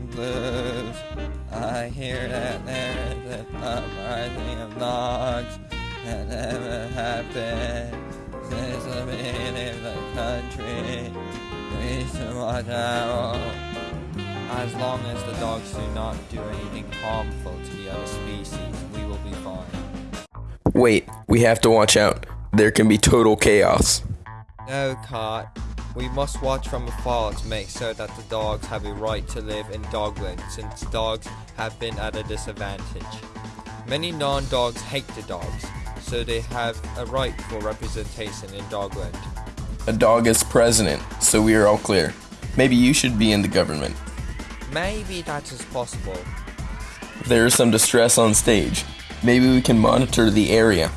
night blues. I hear that there is an uprising of dogs that never happened since the beginning of the country. We should watch out. As long as the dogs do not do anything harmful to the other species, we will be fine. Wait, we have to watch out. There can be total chaos. No, Cot. We must watch from afar to make sure that the dogs have a right to live in Dogland since dogs have been at a disadvantage. Many non-dogs hate the dogs, so they have a right for representation in Dogland. A dog is president, so we are all clear. Maybe you should be in the government. Maybe that is possible. There is some distress on stage. Maybe we can monitor the area.